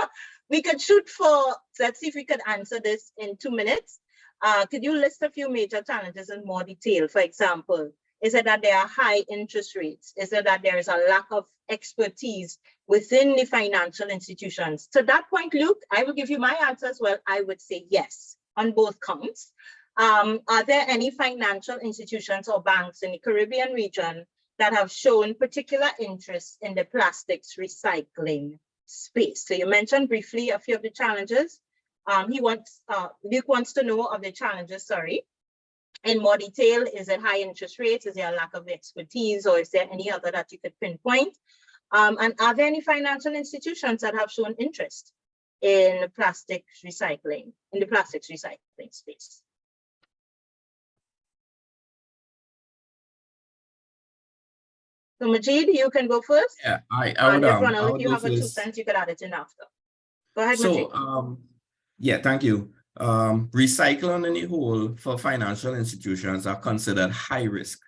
we could shoot for, let's see if we could answer this in two minutes. Uh, could you list a few major challenges in more detail? For example, is it that there are high interest rates? Is it that there is a lack of expertise within the financial institutions? To that point, Luke, I will give you my answer as well. I would say yes on both counts. Um, are there any financial institutions or banks in the Caribbean region that have shown particular interest in the plastics recycling space? So you mentioned briefly a few of the challenges. Um, he wants, uh, Luke wants to know of the challenges, sorry. In more detail, is it high interest rates? Is there a lack of expertise or is there any other that you could pinpoint? Um, and are there any financial institutions that have shown interest in plastic recycling, in the plastics recycling space? So Majid, you can go first. Yeah, I, I would, if um, if you have a two cents, you could add it in after. Go ahead, Majid. So, um, yeah, thank you. Um, recycling in the whole for financial institutions are considered high risk.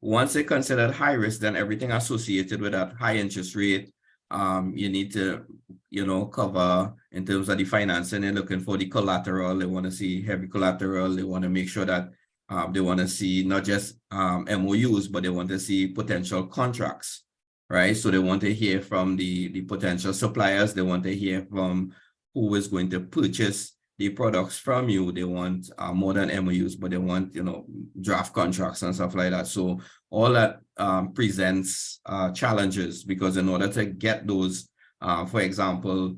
Once they're considered high risk, then everything associated with that high interest rate, um, you need to, you know, cover in terms of the financing, they're looking for the collateral, they want to see heavy collateral, they want to make sure that um, they want to see not just um, MOUs, but they want to see potential contracts, right? So they want to hear from the, the potential suppliers, they want to hear from who is going to purchase the products from you. They want uh, more than MOUs, but they want, you know, draft contracts and stuff like that. So all that um, presents uh, challenges because in order to get those, uh, for example,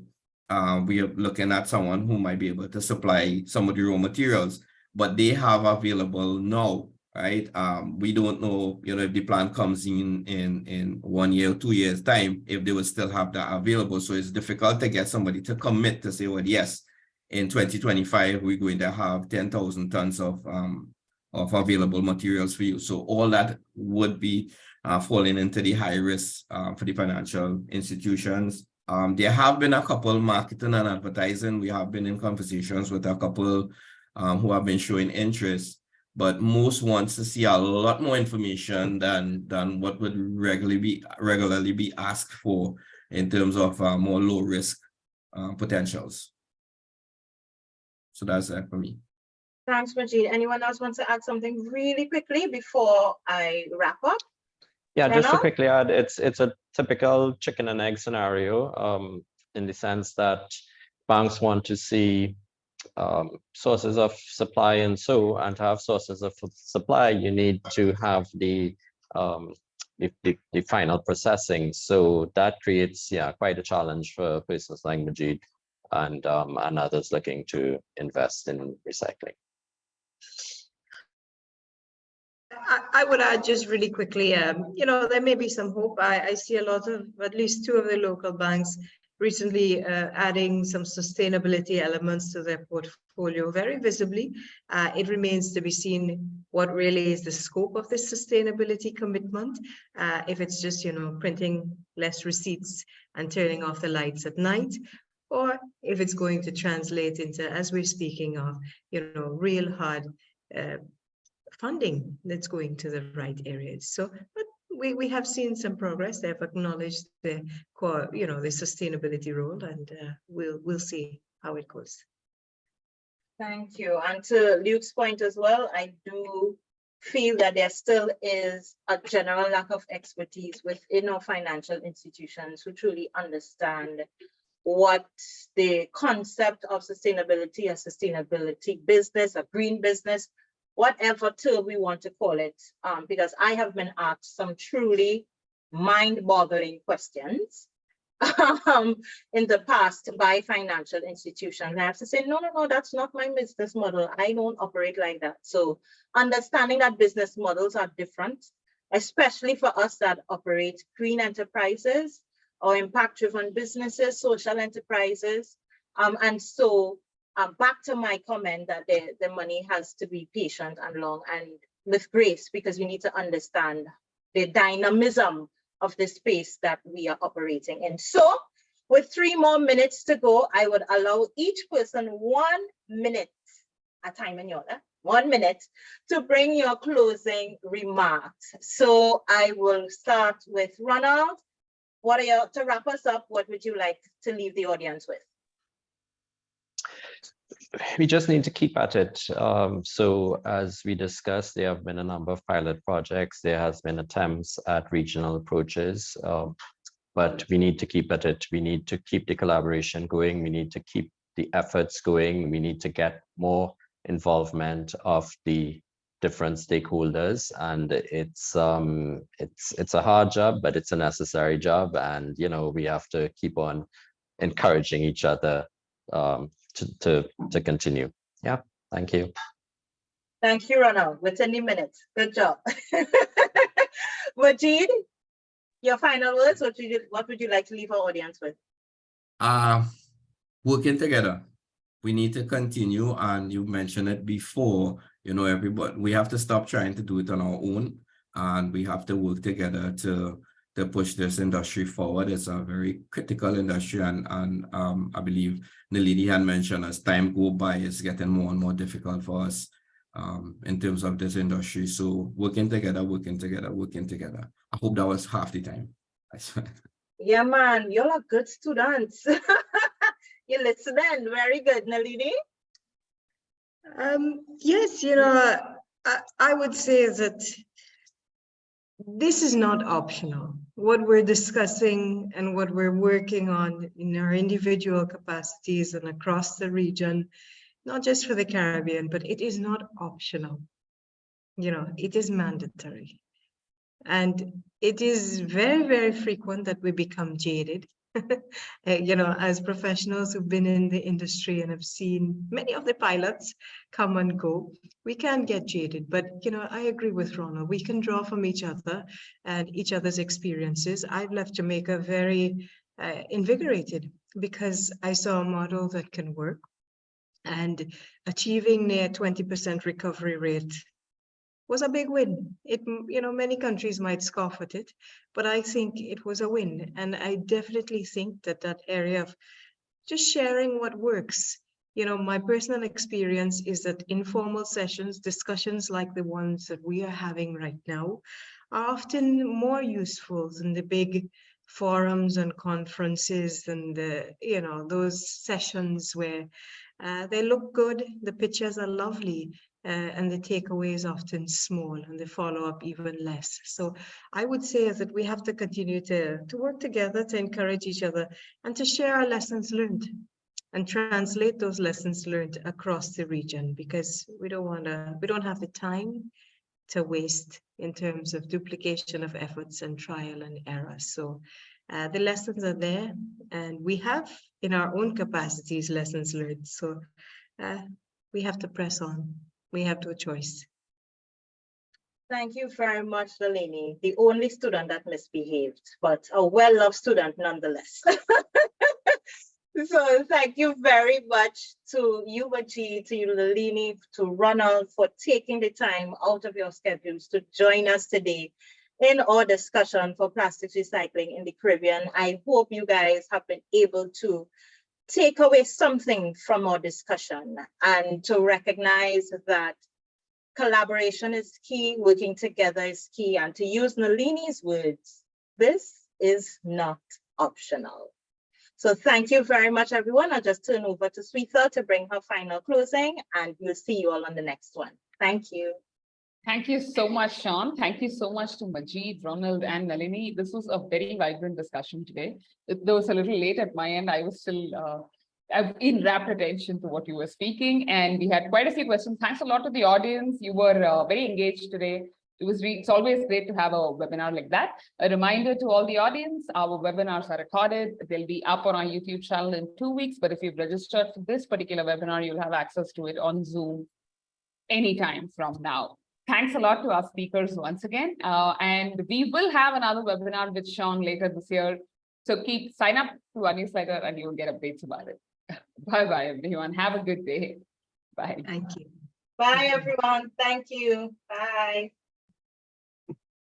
uh, we are looking at someone who might be able to supply some of the raw materials, but they have available now, right? Um, we don't know, you know, if the plan comes in in in one year, or two years time, if they will still have that available. So it's difficult to get somebody to commit to say, well, yes, in 2025, we're going to have 10,000 tons of um of available materials for you. So all that would be uh, falling into the high risk uh, for the financial institutions. Um, there have been a couple marketing and advertising. We have been in conversations with a couple um, who have been showing interest, but most wants to see a lot more information than than what would regularly be regularly be asked for in terms of uh, more low risk uh, potentials. So that's that for me. Thanks, Majid. Anyone else wants to add something really quickly before I wrap up? Yeah, just to quickly add, it's it's a typical chicken and egg scenario, um, in the sense that banks want to see um, sources of supply and so, and to have sources of supply, you need to have the, um, the, the, the final processing. So that creates, yeah, quite a challenge for persons like Majid and, um, and others looking to invest in recycling. I, would add just really quickly, um, you know, there may be some hope. I, I see a lot of, at least two of the local banks recently uh, adding some sustainability elements to their portfolio very visibly. Uh, it remains to be seen what really is the scope of this sustainability commitment. Uh, if it's just, you know, printing less receipts and turning off the lights at night, or if it's going to translate into, as we're speaking of, you know, real hard uh, funding that's going to the right areas. So, but we, we have seen some progress. They've acknowledged the core, you know, the sustainability role, and uh, we'll we'll see how it goes. Thank you. And to Luke's point as well, I do feel that there still is a general lack of expertise within our financial institutions who truly understand what the concept of sustainability, a sustainability business, a green business, whatever term we want to call it, um, because I have been asked some truly mind-boggling questions um, in the past by financial institutions. I have to say, no, no, no, that's not my business model. I don't operate like that. So understanding that business models are different, especially for us that operate green enterprises or impact-driven businesses, social enterprises. Um, and so um, back to my comment that the, the money has to be patient and long and with grace because we need to understand the dynamism of the space that we are operating in. So with three more minutes to go, I would allow each person one minute, a time in your one minute to bring your closing remarks. So I will start with Ronald. What are your, to wrap us up, what would you like to leave the audience with? we just need to keep at it. Um, so as we discussed, there have been a number of pilot projects. There has been attempts at regional approaches, um, but we need to keep at it. We need to keep the collaboration going. We need to keep the efforts going. We need to get more involvement of the different stakeholders and it's um it's it's a hard job but it's a necessary job and you know we have to keep on encouraging each other um to, to, to continue. Yeah, thank you. Thank you, Ronald. Within the minutes. Good job. Majid, your final words, what would, you, what would you like to leave our audience with? Uh, working together. We need to continue, and you mentioned it before, you know, everybody, we have to stop trying to do it on our own, and we have to work together to to push this industry forward. It's a very critical industry and, and um, I believe Nalini had mentioned as time go by, it's getting more and more difficult for us um, in terms of this industry. So working together, working together, working together. I hope that was half the time. yeah, man, you're a good students. you listening, very good, Nalini. Um, yes, you know, I, I would say that this is not optional. What we're discussing and what we're working on in our individual capacities and across the region, not just for the Caribbean, but it is not optional. You know, it is mandatory. And it is very, very frequent that we become jaded you know, as professionals who've been in the industry and have seen many of the pilots come and go, we can get jaded. But, you know, I agree with Ronald. We can draw from each other and each other's experiences. I've left Jamaica very uh, invigorated because I saw a model that can work and achieving near 20% recovery rate was a big win. It, you know, many countries might scoff at it, but I think it was a win. And I definitely think that that area of just sharing what works, you know, my personal experience is that informal sessions, discussions like the ones that we are having right now, are often more useful than the big forums and conferences and the, you know, those sessions where uh, they look good, the pictures are lovely, uh, and the takeaway is often small and the follow-up even less. So I would say that we have to continue to, to work together to encourage each other and to share our lessons learned. and translate those lessons learned across the region because we don't want to, we don't have the time to waste in terms of duplication of efforts and trial and error. So uh, the lessons are there and we have in our own capacities lessons learned. So uh, we have to press on. We have no choice. Thank you very much, Nalini, the only student that misbehaved, but a well-loved student nonetheless. So thank you very much to you, Majid, to you, to Ronald for taking the time out of your schedules to join us today in our discussion for plastics recycling in the Caribbean. I hope you guys have been able to take away something from our discussion and to recognize that collaboration is key, working together is key, and to use Nalini's words, this is not optional. So thank you very much, everyone. I'll just turn over to Sweetha to bring her final closing, and we'll see you all on the next one. Thank you. Thank you so much, Sean. Thank you so much to Majid, Ronald, and Nalini. This was a very vibrant discussion today. It was a little late at my end. I was still uh, in rapt attention to what you were speaking, and we had quite a few questions. Thanks a lot to the audience. You were uh, very engaged today. It was it's always great to have a webinar like that. A reminder to all the audience, our webinars are recorded. They'll be up on our YouTube channel in two weeks, but if you've registered for this particular webinar, you'll have access to it on Zoom anytime from now. Thanks a lot to our speakers once again, uh, and we will have another webinar with Sean later this year. So keep sign up to our newsletter and you'll get updates about it. Bye bye, everyone. Have a good day. Bye. Thank you. Bye, everyone. Thank you. Bye.